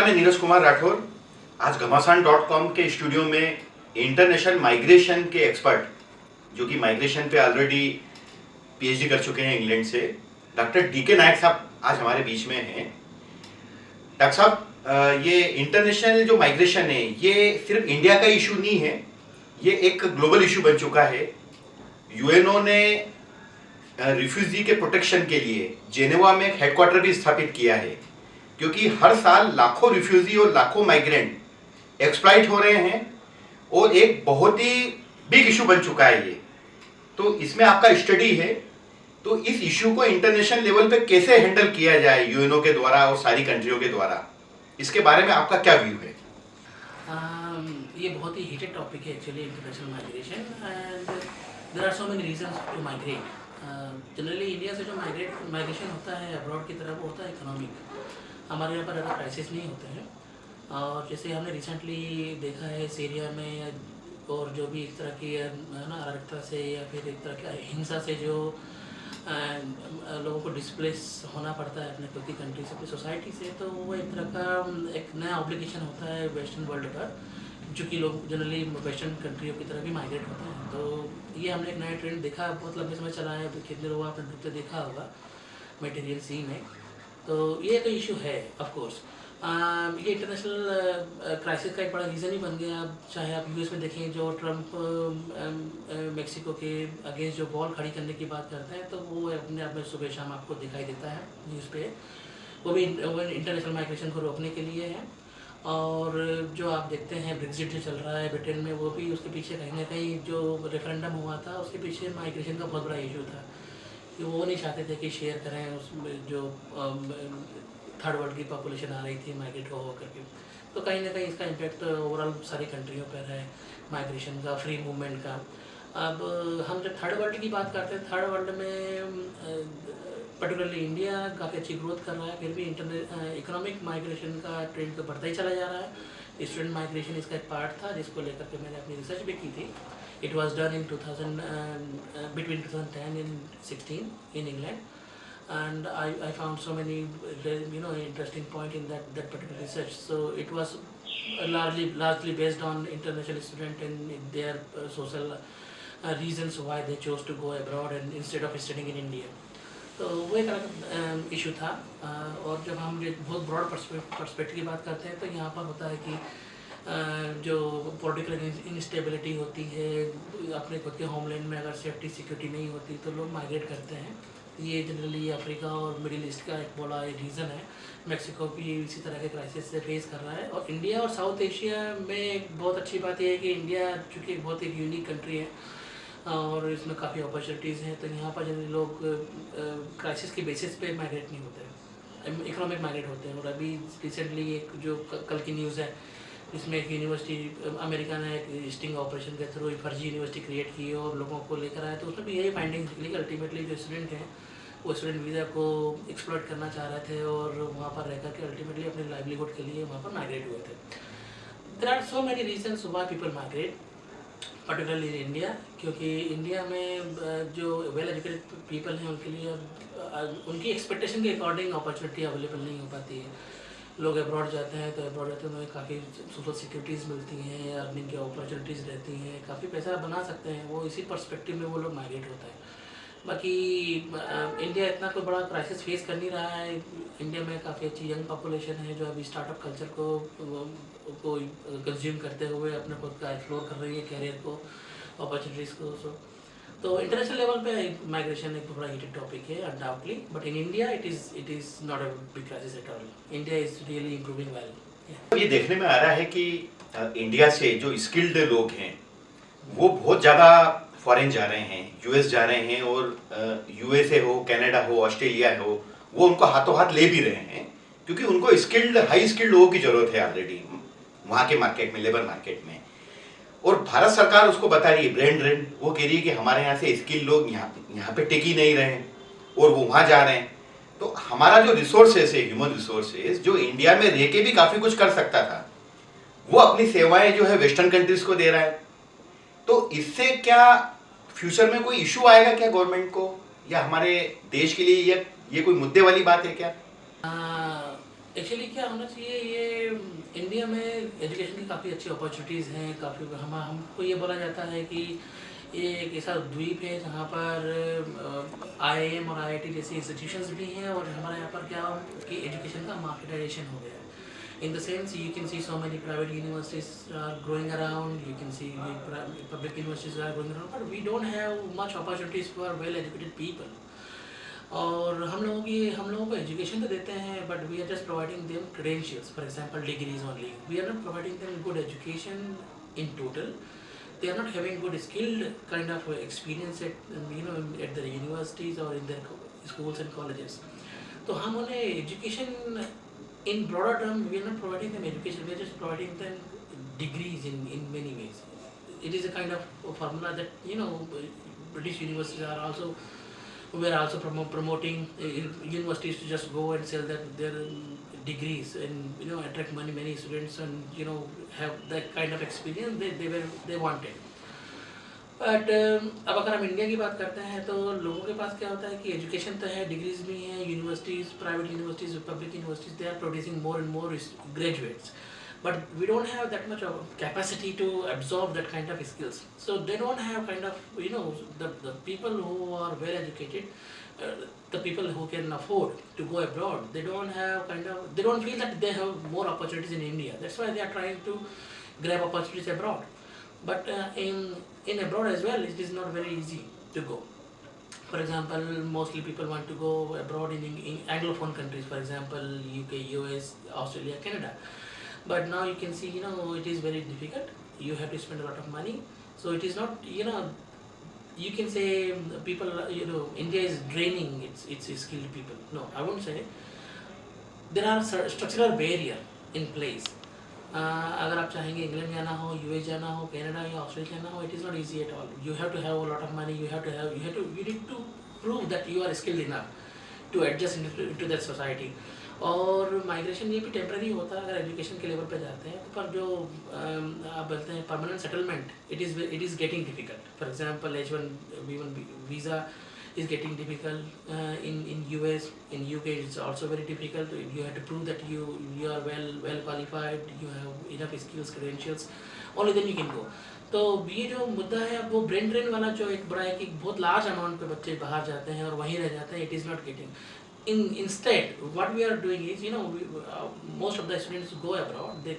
नमस्कार, मैं नीरज कुमार राठौर। आज घमासान डॉट कॉम के स्टूडियो में इंटरनेशनल माइग्रेशन के एक्सपर्ट जो कि माइग्रेशन पे ऑलरेडी पीएचडी कर चुके हैं इंग्लैंड से, डॉक्टर डी के नायक साहब आज हमारे बीच में हैं। डॉक्टर साहब ये इंटरनेशनल जो माइग्रेशन है, ये सिर्फ़ इंडिया का इशू नहीं है, ये एक ग्लोबल इशू बन चुका है। यूएनओ ने रिफ्यूजी के प्रोटेक्शन के लिए जेनेवा में एक हेडक्वार्टर भी स्थापित किया है। क्योंकि हर साल लाखों रिफ्यूजी और लाखों माइग्रेंट एक्सप्लाइट हो रहे हैं और एक बहुत ही बिग इशू बन चुका है ये। तो इसमें आपका स्टडी है। तो इस इशू को इंटरनेशनल लेवल पे कैसे हैंडल किया जाए यूएनओ के द्वारा और सारी कंट्रियों के द्वारा? इसके बारे में आपका क्या व्यू है? Um, ये बहुत ही हीटेड टॉपिक है actually international migration and there are so many reasons to migrate generally India से जो माइग्रेट माइग्रेशन होता है अब्रॉड की तरफ़ वो होता है इकोनॉमिक हमारे यहाँ पर ज़्यादा क्राइसिस नहीं होते हैं। और जैसे हमने रिसेंटली देखा है सीरिया में और जो भी एक तरह की, है ना अराजकता से या फिर एक तरह की हिंसा से जो लोगों को डिस्प्लेस होना पड़ता है अपने खुद की कंट्री से, अपनी सोसाइटी से तो वो एक तरह का, एक नया ऑब्लिगेशन होता है वेस्टर्न वर्ल्ड का जो कि लोग जनरली वेस्टर्न कंट्रियों की तरफ़ भी माइग्रेट होते हैं। तो ये हमने एक नया ट्रेंड देखा, बहुत लंबे समय चला है कितने लोगों आपने डूबते देखा होगा मेटेरियल सी में। तो ये तो इशू है ऑफकोर्स ये इंटरनेशनल क्राइसिस का एक बड़ा रीज़न ही बन गया। अब चाहे आप यूएस में देखें, जो ट्रंप मेक्सिको के अगेंस्ट जो बॉल खड़ी करने की बात करते हैं तो वो अपने आप में सुबह शाम आपको दिखाई देता है न्यूज़ पे। वो भी इंटरनेशनल माइग्रेशन को रोकने के लिए है। और जो आप देखते हैं ब्रिग्जिट चल रहा है ब्रिटेन में, वो भी उसके पीछे कहीं ना कहीं जो रेफरेंडम हुआ था, उसके पीछे माइग्रेशन का बहुत बड़ा इशू था। कि वो नहीं चाहते थे कि शेयर करें उसमें जो थर्ड वर्ल्ड की पॉपुलेशन आ रही थी माइग्रेट हो करके। तो कहीं ना कहीं इसका इम्पेक्ट ओवरऑल सारी कंट्रियों पर है माइग्रेशन का फ्री मूवमेंट का। अब, हम जब थर्ड वर्ल्ड की बात करते हैं थर्ड वर्ल्ड में पर्टिकुलरली इंडिया काफ़ी अच्छी ग्रोथ कर रहा है, फिर भी इंटरनेट इकोनॉमिक माइग्रेशन का ट्रेंड तो बढ़ता ही चला जा रहा है। स्टूडेंट माइग्रेशन इसका एक पार्ट था, जिसको लेकर के मैंने अपनी रिसर्च भी की थी। it was done in 2000 between 2010 and 16 in England and I, I found so many you know interesting point in that that particular research so it was largely largely based on international student and their uh, social uh, reasons why they chose to go abroad and instead of studying in India तो वो एक अलग issue था और जब हम बहुत broad perspective की बात करते हैं तो यहाँ पर होता है कि जो पॉलिटिकल इंस्टेबिलिटी होती है, अपने खुद के होमलैंड में अगर सेफ्टी सिक्योरिटी नहीं होती तो लोग माइग्रेट करते हैं। ये जनरली अफ्रीका और मिडिल ईस्ट का एक बड़ा रीज़न है। मेक्सिको भी इसी तरह के क्राइसिस से फेस कर रहा है। और इंडिया और साउथ एशिया में एक बहुत अच्छी बात यह है कि इंडिया चूँकि बहुत एक यूनिक कंट्री है और इसमें काफ़ी अपॉर्चुनिटीज़ हैं तो यहाँ पर जनरली लोग क्राइसिस के बेसिस पे माइग्रेट नहीं होते। इकोनॉमिक माइग्रेट होते हैं। और अभी रिसेंटली एक जो कल की न्यूज़ है इसमें एक यूनिवर्सिटी अमेरिका ने एक स्टिंग ऑपरेशन के थ्रू फर्जी यूनिवर्सिटी क्रिएट की और लोगों को लेकर आए तो उसमें भी यही फाइंडिंग्स निकली कि अल्टीमेटली जो स्टूडेंट हैं, वो स्टूडेंट वीज़ा को एक्सप्लोर करना चाह रहे थे और वहाँ पर रहकर के अल्टीमेटली अपने लाइवलीहुड के लिए वहाँ पर माइग्रेट हुए थे। There are so many reasons why people migrate particularly India क्योंकि इंडिया में जो वेल एजुकेटेड पीपल हैं उनके लिए उनकी एक्सपेक्टेशन के अकॉर्डिंग अपॉर्चुनिटी अवेलेबल नहीं हो पाती है। लोग अब्रॉड जाते हैं तो अब्रॉड जाते हैं उन्हें काफ़ी सोशल सिक्योरिटीज़ मिलती हैं अर्निंग की अपॉर्चुनिटीज़ रहती हैं, काफ़ी पैसा बना सकते हैं, वो इसी परस्पेक्टिव में वो लोग माइग्रेट होता है। बाकी इंडिया इतना कोई बड़ा क्राइसिस फेस कर नहीं रहा है। इंडिया में काफ़ी अच्छी यंग पॉपुलेशन है, जो अभी स्टार्टअप कल्चर को को कंज्यूम करते हुए अपने खुद का एक्सप्लोर कर रही है कैरियर को अपॉर्चुनिटीज़ को सो तो इंटरनेशनल लेवल पे माइग्रेशन एक बड़ा हीटेड टॉपिक है undoubtedly but in India it is it is not a big crisis at all India is really improving well ये देखने में आ रहा है कि इंडिया से जो स्किल्ड लोग हैं, वो बहुत ज़्यादा फॉरेन जा रहे हैं यूएस जा रहे हैं और यूएसए हो कनाडा हो ऑस्ट्रेलिया हो, वो उनको हाथों हाथ ले भी रहे हैं क्योंकि उनको स्किल्ड हाई स्किल्ड लोगों की ज़रूरत है ऑलरेडी वहाँ के मार्केट में लेबर मार्केट में. और भारत सरकार उसको बता रही है ब्रेन ड्रेन, वो कह रही है कि हमारे यहाँ से स्किल लोग यहाँ यहाँ पे टिक नहीं रहे और वो वहाँ जा रहे हैं। तो हमारा जो रिसोर्सेस है ह्यूमन रिसोर्सेज जो इंडिया में रह के भी काफ़ी कुछ कर सकता था, वो अपनी सेवाएँ जो है वेस्टर्न कंट्रीज़ को दे रहा है। तो इससे क्या फ्यूचर में कोई इशू आएगा क्या गवर्नमेंट को? या हमारे देश के लिए ये ये कोई मुद्दे वाली बात है क्या? एक्चुअली क्या होना चाहिए, ये इंडिया में एजुकेशन की काफ़ी अच्छी अपॉर्चुनिटीज़ हैं, काफ़ी हम, हमको ये बोला जाता है कि ये एक ऐसा द्वीप है जहाँ पर आई आई एम और आई आई टी जैसे इंस्टीट्यूशन भी हैं और हमारे यहाँ पर क्या कि एजुकेशन का मार्केटाइजेशन हो गया है। In the sense you can see so many private universities are growing around you can see public universities are growing around but we don't have much opportunities for well educated people और हम लोगों की, हम लोगों को education तो देते हैं but we are just providing them credentials for example degrees only we are not providing them good education in total they are not having good skilled kind of experience at you know at their universities और in their schools and colleges तो हम उन्हें education in broader term we are not providing them education we are just providing them degrees in in many ways it is a kind of formula that you know British universities are also we are also promo promoting uh, universities to just go and sell their, their degrees and you know attract many many students and you know have that kind of experience they, they were they wanted but अब अगर हम India की बात करते हैं तो लोगों के पास क्या होता है कि एजुकेशन तो है डिग्रीज भी हैं universities private universities public universities they are producing more and more graduates but we don't have that much of capacity to absorb that kind of skills. So they don't have kind of, you know, the, the people who are well educated, uh, the people who can afford to go abroad, they don't have kind of, they don't feel that they have more opportunities in India. That's why they are trying to grab opportunities abroad. But uh, in, in abroad as well, it is not very easy to go. For example, mostly people want to go abroad in, in Anglophone countries, for example, UK, US, Australia, Canada but now you can see you know it is very difficult you have to spend a lot of money so it is not you know you can say people you know India is draining its its skilled people no I won't say there are structural barrier in place uh, अगर आप चाहेंगे England जाना हो US जाना हो Canada या Australia जाना हो it is not easy at all you have to have a lot of money you have to have you have to you need to prove that you are skilled enough to adjust into that society और migration ये भी temporary होता है अगर education के level पे जाते हैं तो पर जो आप बोलते हैं permanent settlement it is it is getting difficult for example H one V one visa getting difficult uh, in in US in UK it's also very difficult. You have to prove that you you are well well qualified you have enough skills credentials only then you can go. तो ये जो मुद्दा है वो brain drain वाला जो एक बड़ा है कि बहुत लार्ज अमाउंट पे बच्चे बाहर जाते हैं और वहीं रह जाते हैं it is not getting in instead what we are doing is you know we, uh, most of the students go abroad they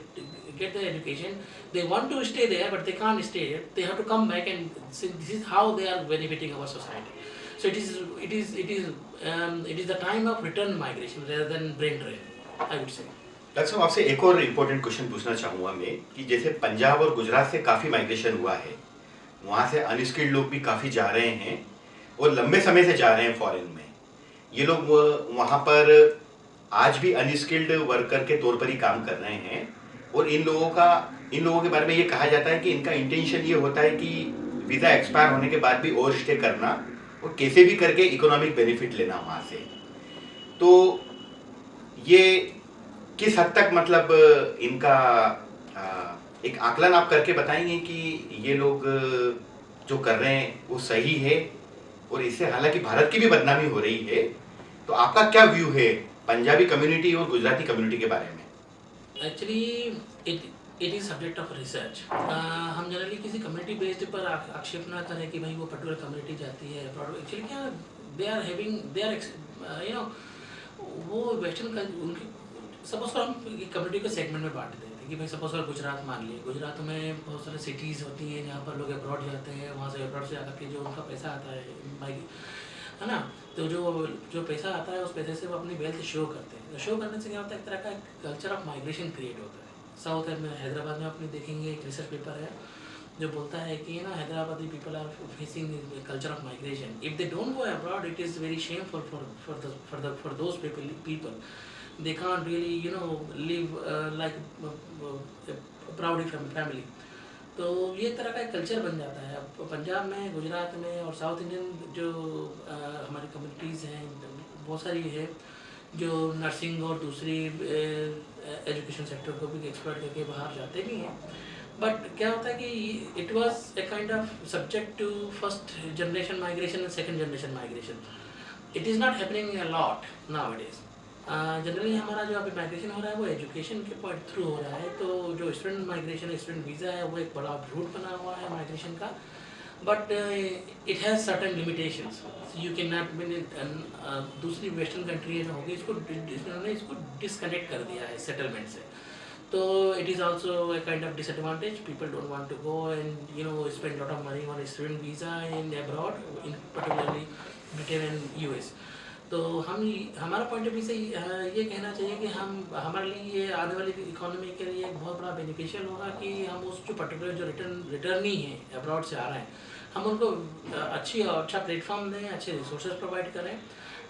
get their education they want to stay there but they can't stay there they have to come back and see this is how they are benefiting our society so it is it is it is um, it is the time of return migration rather than brain drain i would say doctor साहब आपसे एक और important question पूछना चाहूँगा मैं कि जैसे पंजाब और गुजरात से काफ़ी माइग्रेशन हुआ है वहाँ से अनस्किल्ड लोग भी काफ़ी जा रहे हैं और लंबे समय से जा रहे हैं फॉरेन में ये लोग वहाँ पर आज भी अनस्किल्ड वर्कर के तौर पर ही काम कर रहे हैं और इन लोगों का, इन लोगों के बारे में ये कहा जाता है कि इनका इंटेंशन ये होता है कि वीज़ा एक्सपायर होने के बाद भी और स्टे करना और कैसे भी करके इकोनॉमिक बेनिफिट लेना वहाँ से। तो ये किस हद तक मतलब इनका एक आकलन आप करके बताएँगे कि ये लोग जो कर रहे हैं वो सही है और इससे हालाँकि भारत की भी बदनामी हो रही है तो आपका क्या व्यू है पंजाबी कम्युनिटी और गुजराती कम्युनिटी के बारे में? Actually it is subject of research हम जनरली किसी कम्युनिटी बेस्ड पर आक्षेप ना करें कि भाई वो पर्टिकुलर कम्युनिटी जाती है एक्चुअली क्या they are having they are you know वो वेस्टर्न उनकी सपोज़ हम कम्युनिटी को सेगमेंट में बांट देते हैं कि भाई सपोज़ अगर गुजरात मान लिए गुजरात में बहुत सारे सिटीज़ होती हैं जहाँ पर लोग अब्रॉड जाते हैं, वहाँ से अब्रॉड से आकर के जो उनका पैसा आता है है ना? तो जो जो पैसा आता है उस पैसे से वो अपनी वेल्थ शो करते हैं। तो शो करने से क्या होता है? एक तरह का कल्चर ऑफ़ माइग्रेशन क्रिएट होता है। साउथ में हैदराबाद में अपने देखेंगे एक रिसर्च पेपर है जो बोलता है कि ना Hyderabadi people are facing culture of migration if they don't go abroad it is very shameful for for the for the for those people people they know live uh, like uh, a proud family. तो ये तरह का एक culture बन जाता है। अब पंजाब में गुजरात में और साउथ इंडियन जो आ, हमारी कम्युनिटीज़ हैं बहुत सारी है जो नर्सिंग और दूसरी एजुकेशन सेक्टर को भी एक्सपर्ट करके बाहर जाते भी हैं। बट क्या होता है कि it was a kind of subject to first generation migration and second generation migration it is not happening a lot now it is generally हमारा जो अभी माइग्रेशन हो रहा है, वो एजुकेशन के पॉइंट थ्रू हो रहा है। तो जो स्टूडेंट माइग्रेशन स्टूडेंट वीज़ा है, वो एक बड़ा रूट बना हुआ है माइग्रेशन का। But it has certain limitations you can not mean दूसरी वेस्टर्न कंट्री होगी इसको इन्होंने इसको डिसकनेक्ट कर दिया है सेटलमेंट से। तो it is also a kind of disadvantage people don't want to go and you know spend lot of money on student visa in abroad in particularly Britain and US तो हम हमारा point of view से ये कहना चाहिए कि हम, हमारे लिए ये आने वाली इकोनॉमी के लिए एक बहुत बड़ा बेनिफिशियल होगा कि हम उस जो पर्टिकुलर जो रिटर्न रिटर्न ही है अब्रॉड से आ रहे हैं। हम उनको अच्छी और अच्छा प्लेटफॉर्म दें, अच्छे रिसोर्सेज प्रोवाइड करें,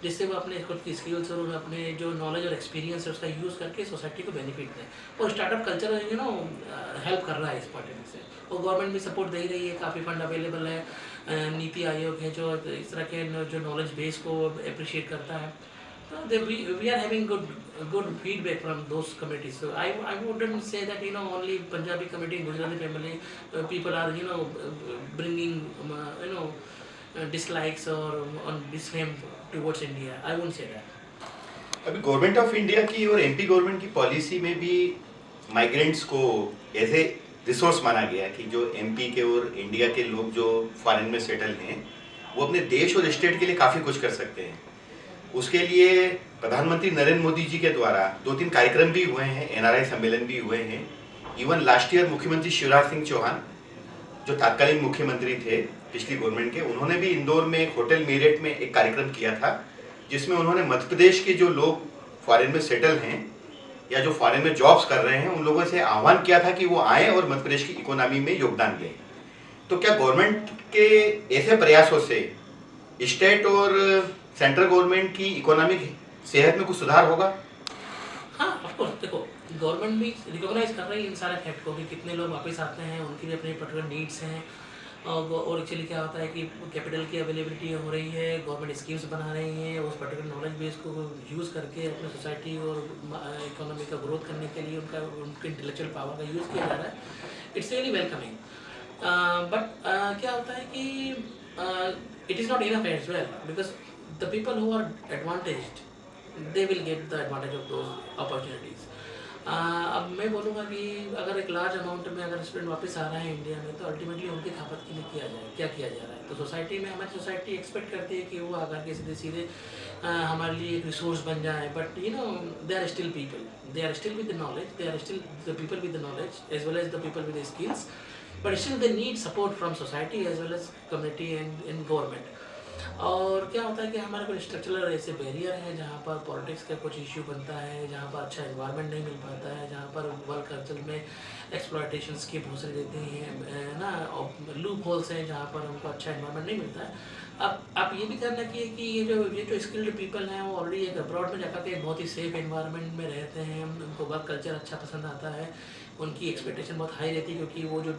जिससे वो अपने खुद की स्किल्स और अपने जो नॉलेज और एक्सपीरियंस है उसका यूज़ करके सोसाइटी को बेनिफिट दें। और startup culture you know help कर रहा है इस पॉइंट से। और गवर्नमेंट भी सपोर्ट दे रही है, काफ़ी फंड अवेलेबल है नीति आयोग है जो इस तरह के जो नॉलेज बेस को अप्रिशिएट करता है। तो they we are having good good good feedback from those committees. So I, I wouldn't say that you know only Punjabi committee, Gujarati family uh, people are you know bringing um, uh, you know uh, dislikes or on disfame towards India. I won't say that. अभी government of India की और MP government की policy में भी migrants को ऐसे resource माना गया कि जो एमपी के और इंडिया के लोग जो फॉरेन में सेटल हैं वो अपने देश और स्टेट के लिए काफ़ी कुछ कर सकते हैं उसके लिए प्रधानमंत्री नरेंद्र मोदी जी के द्वारा दो तीन कार्यक्रम भी हुए हैं एनआरआई सम्मेलन भी हुए हैं। इवन लास्ट ईयर मुख्यमंत्री शिवराज सिंह चौहान, जो तत्कालीन मुख्यमंत्री थे पिछली गवर्नमेंट के, उन्होंने भी इंदौर में एक होटल मेरेट में एक कार्यक्रम किया था, जिसमें उन्होंने मध्य प्रदेश के जो लोग फॉरेन में सेटल हैं, या जो फॉरेन में जॉब्स कर रहे हैं, उन लोगों से आह्वान किया था कि वो आए और मध्य प्रदेश की इकोनॉमी में योगदान दें। तो क्या गवर्नमेंट के ऐसे प्रयासों से स्टेट और सेंट्रल गवर्नमेंट की इकोनॉमिक सेहत में कुछ सुधार होगा? हाँ ऑफकोर्स देखो, गवर्नमेंट भी रिकॉग्नाइज कर रही है इन सारे फैक्ट को कि कितने लोग वापस आते हैं, उनकी भी अपनी पर्टिकुलर नीड्स हैं। और एक्चुअली क्या होता है कि कैपिटल की अवेलेबिलिटी हो रही है गवर्नमेंट स्कीम्स बना रही हैं, उस पर्टिकुलर नॉलेज बेस को यूज़ करके अपने सोसाइटी और इकोनॉमी का ग्रोथ करने के लिए उनका, उनके इंटेलेक्चुअल पावर का यूज़ किया जा रहा है। इट्स रियली वेलकमिंग बट क्या होता है कि it is not enough as well because the people who are advantage they will get the advantage of those opportunities अब मैं बोलूँगा कि अगर एक लार्ज अमाउंट में अगर स्टूडेंट वापस आ रहा है इंडिया में तो अल्टीमेटली उनकी खपत के लिए किया जाए, क्या किया जा रहा है? तो सोसाइटी में, हमारी सोसाइटी एक्सपेक्ट करती है कि वो आकर के सीधे सीधे हमारे लिए एक रिसोर्स बन जाए। But you know they are still people they are still with the knowledge they are still the people with the knowledge as well as the people with skills but still they need support from society as well as community and in government और क्या होता है कि हमारे कुछ structural ऐसे barrier हैं जहाँ पर पॉलिटिक्स का कुछ इश्यू बनता है, जहाँ पर अच्छा इन्वायरमेंट नहीं मिल पाता है, जहाँ पर वर्क कल्चर में एक्सप्लाइटेशन की भूसरे देती हैं ना? और लूप होल्स हैं जहाँ पर उनको अच्छा इन्वायरमेंट नहीं मिलता है। अब आप ये भी ध्यान रखिए कि ये जो ये जो स्किल्ड पीपल हैं वो ऑलरेडी एक अब्रॉड में जाकर के बहुत ही सेफ़ इन्वायरमेंट में रहते हैं, उनको वर्क कल्चर अच्छा पसंद आता है, उनकी एक्सपेक्टेशन बहुत हाई रहती है क्योंकि वो जो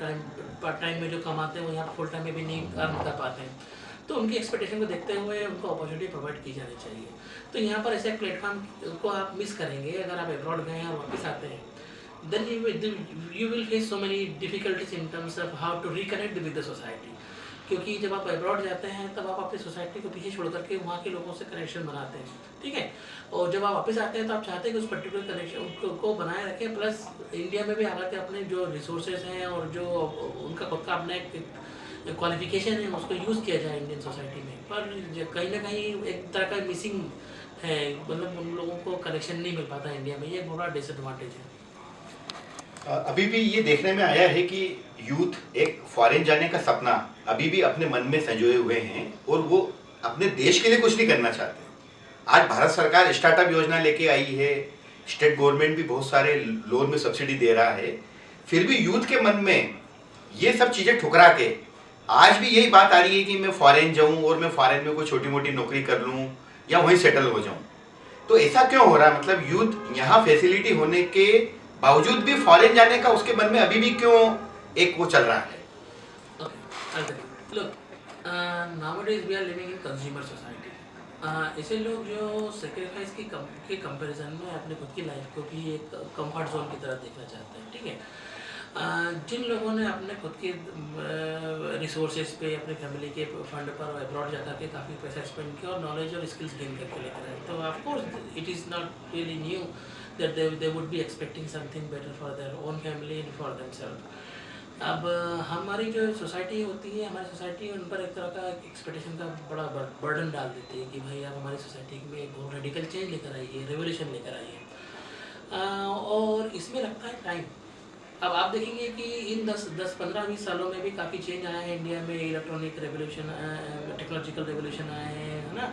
टाइम पार्ट टाइम में जो कमाते हैं वो यहाँ फुल टाइम में भी नहीं अर्न कर पाते हैं। तो उनकी एक्सपेक्टेशन को देखते हुए उनको अपॉर्चुनिटी प्रोवाइड की जानी चाहिए। तो यहाँ पर ऐसे प्लेटफॉर्म को आप मिस करेंगे, अगर आप अब्रॉड गए हैं और वापस आते हैं then you will face so many difficulties in terms of how to reconnect with the society क्योंकि जब आप अब्रॉड जाते हैं, तब आप अपनी सोसाइटी को पीछे छोड़ करके वहाँ के लोगों से कनेक्शन बनाते हैं, ठीक है? और जब आप वापस आते हैं तो आप चाहते हैं कि उस पर्टिकुलर कनेक्शन को बनाए रखें प्लस इंडिया में भी आकर के अपने जो रिसोर्सेज हैं और जो उनका खुद का अपना एक क्वालिफिकेशन है, उसको यूज़ किया जाए इंडियन सोसाइटी में। पर कहीं ना कहीं एक तरह का मिसिंग है मतलब उन लोगों को कनेक्शन नहीं मिल पाता इंडिया में। ये बड़ा डिसएडवांटेज है। अभी भी ये देखने में आया है कि यूथ एक फॉरेन जाने का सपना अभी भी अपने मन में संजोए हुए हैं और वो अपने देश के लिए कुछ नहीं करना चाहते। आज भारत सरकार स्टार्टअप योजना लेके आई है स्टेट गवर्नमेंट भी बहुत सारे लोन में सब्सिडी दे रहा है। फिर भी यूथ के मन में ये सब चीज़ें ठुकरा के आज भी यही बात आ रही है कि मैं फॉरेन जाऊँ और मैं फॉरेन में कोई छोटी मोटी नौकरी कर लूँ या वहीं सेटल हो जाऊँ। तो ऐसा क्यों हो रहा है? मतलब यूथ यहाँ फैसिलिटी होने के बावजूद भी फॉरेन जाने का उसके मन में अभी भी क्यों एक वो चल रहा है? ऐसे लोग जो सेक्रीफाइस की कम, के कंपैरिजन में अपने खुद की लाइफ को भी एक कंफर्ट जोन की तरह देखना चाहते हैं ठीक है? जिन लोगों ने अपने खुद के रिसोर्सेज पे, अपने फैमिली के फंड पर अब्रॉड जाकर के काफ़ी पैसा स्पेंड किया और नॉलेज और स्किल्स गेन करके लेकर आए। तो of course it is not really new that they they would be expecting something better for their own family and for themselves अब, हमारी जो सोसाइटी होती है, हमारी सोसाइटी उन पर एक तरह का एक्सपेक्टेशन का बड़ा बर्डन डाल देती है कि भाई आप हमारी सोसाइटी में एक बहुत रेडिकल चेंज लेकर आइए रेवोल्यूशन लेकर आइए। और इसमें लगता है टाइम अब आप देखेंगे कि इन 10 10 15 20 सालों में भी काफ़ी चेंज आया है इंडिया में इलेक्ट्रॉनिक रेवोल्यूशन टेक्नोलॉजिकल रेवोल्यूशन आए हैं है ना?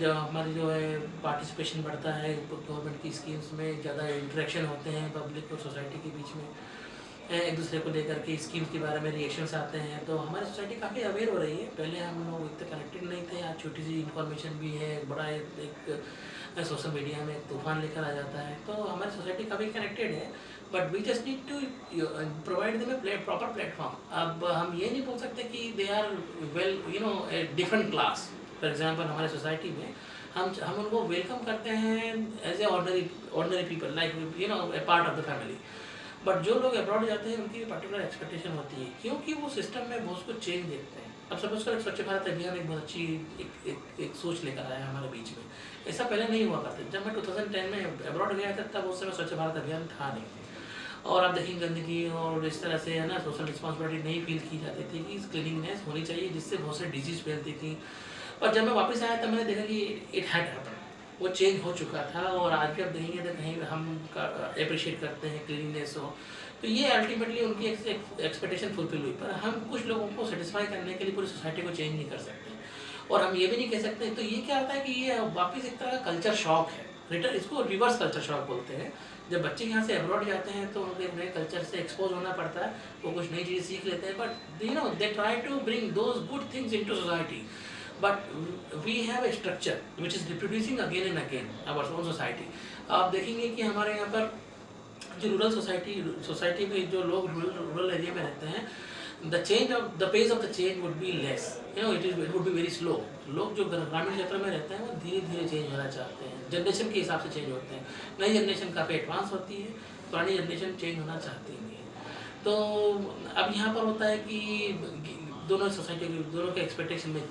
जो हमारी जो है पार्टिसिपेशन बढ़ता है गवर्नमेंट की स्कीम्स में ज़्यादा इंट्रैक्शन होते हैं पब्लिक और सोसाइटी के बीच में एक दूसरे को लेकर के स्कीम्स के बारे में रिएक्शंस आते हैं तो हमारी सोसाइटी काफ़ी अवेयर हो रही है। पहले हम लोग इतने कनेक्टेड नहीं थे आज छोटी सी इन्फॉर्मेशन भी है बड़ा एक, सोशल मीडिया में तूफ़ान लेकर आ जाता है तो हमारी सोसाइटी काफ़ी कनेक्टेड है। But we just need to provide them a proper platform अब हम ये नहीं बोल सकते कि they are well you know a different class for example हमारे सोसाइटी में हम हम उनको वेलकम करते हैं as a ordinary ordinary people like you know a part of the family but जो लोग अब्रॉड जाते हैं उनकी पर्टिकुलर एक्सपेक्टेशन होती है क्योंकि वो सिस्टम में बहुत कुछ चेंज देखते हैं। अब सपोज़ कर स्वच्छ भारत अभियान एक बहुत अच्छी एक, एक, एक सोच लेकर आया हमारे बीच में। ऐसा पहले नहीं हुआ करता। जब मैं 2010 में अब्रॉड गया था तब उस समय स्वच्छ भारत अभियान था नहीं। और आप देखेंगे गंदगी और इस तरह से, है ना सोशल रिस्पॉन्सिबिलिटी नहीं फील की जाती थी कि क्लीनिंगनेस होनी चाहिए, जिससे बहुत सारी डिज़ीज़ फैलती थी। पर जब मैं वापस आया, तब मैंने देखा कि इट हैड हैपन वो चेंज हो चुका था और आज भी आप देखेंगे तो कहीं हम अप्रिशिएट करते हैं क्लीनिंगनेस हो तो ये अल्टीमेटली उनकी एक्सपेक्टेशन फुलफिल हुई। पर हम कुछ लोगों को सेटिस्फाई करने के लिए पूरी सोसाइटी को चेंज नहीं कर सकते। और हम ये भी नहीं कह सकते तो ये क्या होता है कि ये वापस एक तरह का कल्चर शॉक है। रिटर्न इसको रिवर्स कल्चर शॉक बोलते हैं। जब बच्चे यहाँ से अब्रॉड जाते हैं तो उनके नए कल्चर से एक्सपोज होना पड़ता है। वो कुछ नई चीज़ सीख लेते हैं but you know they try to bring those good things into society but we have a structure which is reproducing again and again our own society आप देखेंगे कि हमारे यहाँ पर जो रूरल सोसाइटी सोसाइटी में जो लोग रूरल एरिया में रहते हैं the change of the pace of the change would be less you know it is it would be very slow लोग जो ग्रामीण क्षेत्र में रहते हैं, वो धीरे धीरे चेंज होना चाहते हैं। जनरेशन के हिसाब से चेंज होते हैं। नई जनरेशन काफ़ी एडवांस होती है, पुरानी जनरेशन चेंज होना चाहती नहीं है। तो अब यहाँ पर होता है कि दोनों सोसाइटी के, दोनों के एक्सपेक्टेशन में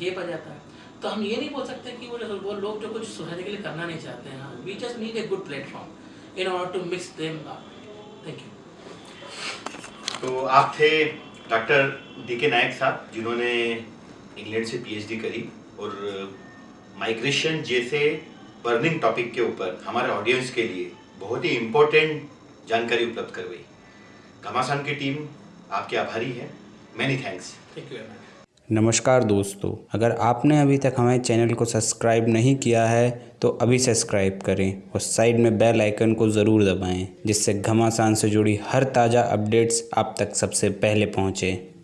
गेप आ जाता है। तो हम ये नहीं बोल सकते कि वो वो लोग जो कुछ सोसाइटी के लिए करना नहीं चाहते हैं। We just need a good platform in order to mix them thank you तो आप थे डॉक्टर डी के नायक साहब, जिन्होंने इंग्लैंड से पीएचडी करी और माइग्रेशन जैसे बर्निंग टॉपिक के ऊपर हमारे ऑडियंस के लिए बहुत ही इम्पोर्टेंट जानकारी उपलब्ध करवाई। घमासान की टीम आपके आभारी है। मैनी थैंक्स थैंक यू नमस्कार दोस्तों, अगर आपने अभी तक हमारे चैनल को सब्सक्राइब नहीं किया है तो अभी सब्सक्राइब करें और साइड में बेल आइकन को ज़रूर दबाएँ, जिससे घमासान से जुड़ी हर ताज़ा अपडेट्स आप तक सबसे पहले पहुँचें।